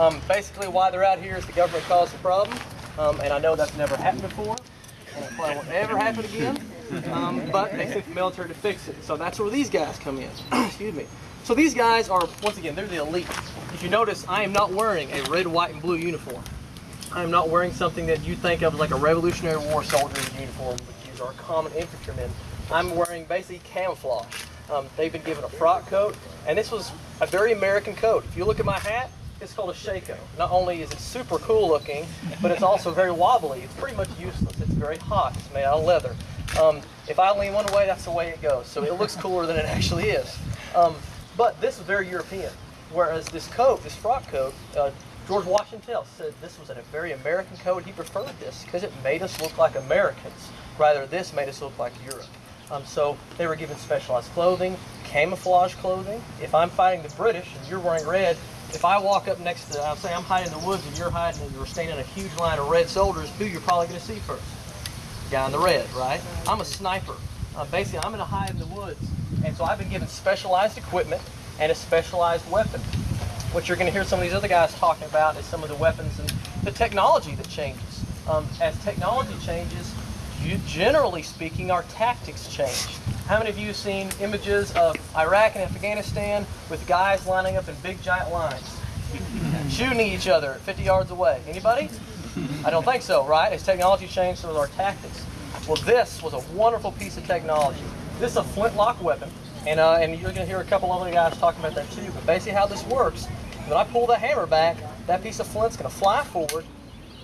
Um, basically, why they're out here is the government caused the problem, um, and I know that's never happened before, and it probably won't ever happen again. Um, but they sent the military to fix it, so that's where these guys come in. Excuse me. So these guys are, once again, they're the elite. If you notice, I am not wearing a red, white, and blue uniform. I am not wearing something that you think of like a Revolutionary War soldier's uniform, which is our common infantrymen. I'm wearing basically camouflage. Um, they've been given a frock coat, and this was a very American coat. If you look at my hat, it's called a Shako. Not only is it super cool looking, but it's also very wobbly. It's pretty much useless. It's very hot. It's made out of leather. Um, if I lean one way, that's the way it goes. So it looks cooler than it actually is. Um, but this is very European. Whereas this coat, this frock coat, uh, George Washington said this was a very American coat. He preferred this because it made us look like Americans. Rather, this made us look like Europe. Um, so they were given specialized clothing, camouflage clothing. If I'm fighting the British and you're wearing red, if I walk up next to, I'll say I'm hiding in the woods and you're hiding and you're standing in a huge line of red soldiers, who you're probably going to see first? Guy in the red, right? I'm a sniper. Uh, basically, I'm going to hide in the woods. And so I've been given specialized equipment and a specialized weapon. What you're going to hear some of these other guys talking about is some of the weapons and the technology that changes. Um, as technology changes, you, generally speaking, our tactics change. How many of you have seen images of Iraq and Afghanistan with guys lining up in big giant lines, shooting each other 50 yards away? Anybody? I don't think so, right? As technology changed, so does our tactics. Well, this was a wonderful piece of technology. This is a flintlock weapon, and, uh, and you're going to hear a couple other guys talking about that too. But basically, how this works, when I pull the hammer back, that piece of flint's going to fly forward,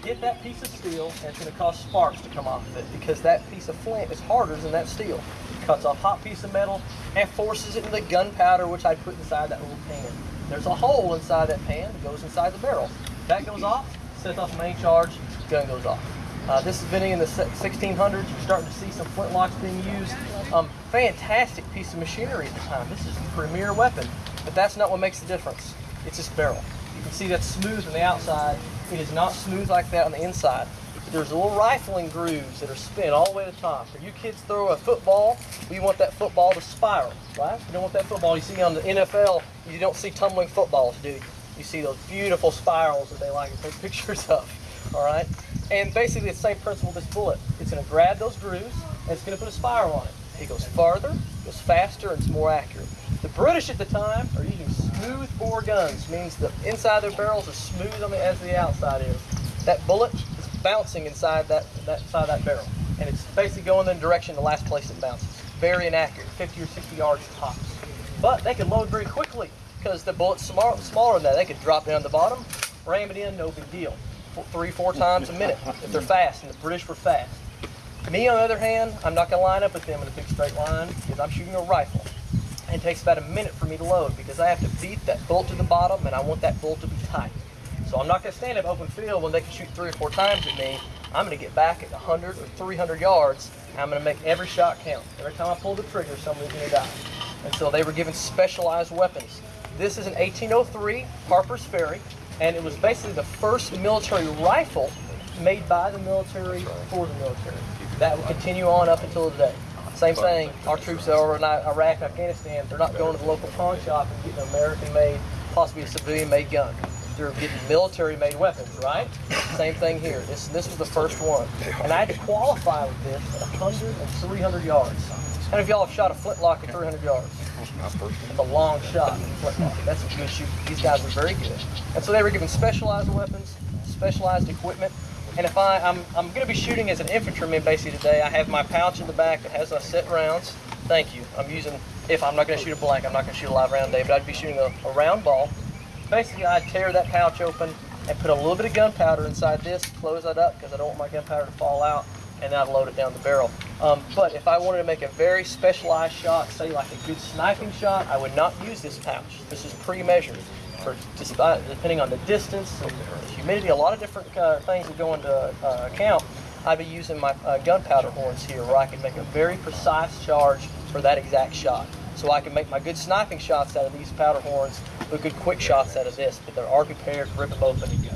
hit that piece of steel, and it's going to cause sparks to come off of it because that piece of flint is harder than that steel. It cuts off hot piece of metal and forces it into the gunpowder, which I put inside that little pan. There's a hole inside that pan that goes inside the barrel. That goes off, sets off main charge, gun goes off. Uh, this is been in the 1600s. You're starting to see some flintlocks being used. Um, fantastic piece of machinery at the time. This is the premier weapon, but that's not what makes the difference. It's this barrel. You can see that's smooth on the outside. It is not smooth like that on the inside. There's little rifling grooves that are spin all the way to the top. If you kids throw a football, we want that football to spiral, right? You don't want that football you see on the NFL, you don't see tumbling footballs, do you? You see those beautiful spirals that they like to take pictures of, all right? And basically the same principle with this bullet. It's gonna grab those grooves and it's gonna put a spiral on it. It goes farther, goes faster, and it's more accurate. British at the time are using smooth bore guns, means the inside of their barrels are smooth on the, as the outside is. That bullet is bouncing inside that, that of that barrel. And it's basically going in the direction the last place it bounces. Very inaccurate, 50 or 60 yards tops. But they can load very quickly because the bullet's small, smaller than that. They could drop down the bottom, ram it in, no big deal. Three, four times a minute if they're fast, and the British were fast. Me, on the other hand, I'm not going to line up with them in a big straight line because I'm shooting a rifle. And it takes about a minute for me to load because I have to beat that bolt to the bottom and I want that bolt to be tight. So I'm not going to stand up open field when they can shoot three or four times at me. I'm going to get back at 100 or 300 yards. And I'm going to make every shot count. Every time I pull the trigger, somebody's going to die. And so they were given specialized weapons. This is an 1803 Harper's Ferry, and it was basically the first military rifle made by the military for the military. That will continue on up until today. Same thing, our troops that are in Iraq and Afghanistan, they're not going to the local pawn shop and getting an American-made, possibly a civilian-made gun. They're getting military-made weapons, right? Same thing here. This this was the first one. And I had to qualify with this at 100 and 300 yards. Many of y'all have shot a flintlock at 300 yards? It's a long shot. That's a good shoot. These guys were very good. And so they were given specialized weapons, specialized equipment, and if I, I'm, I'm to be shooting as an infantryman basically today, I have my pouch in the back that has a set rounds. Thank you. I'm using, if I'm not to shoot a blank, I'm not to shoot a live round today, but I'd be shooting a, a round ball. Basically, I'd tear that pouch open and put a little bit of gunpowder inside this, close that up because I don't want my gunpowder to fall out, and I'd load it down the barrel. Um, but if I wanted to make a very specialized shot, say like a good sniping shot, I would not use this pouch. This is pre-measured for uh, depending on the distance, the humidity, a lot of different uh, things that go into uh, account. I'd be using my uh, gunpowder horns here where I can make a very precise charge for that exact shot. So I can make my good sniping shots out of these powder horns, but good quick shots out of this. But they're already prepared, rip them open and.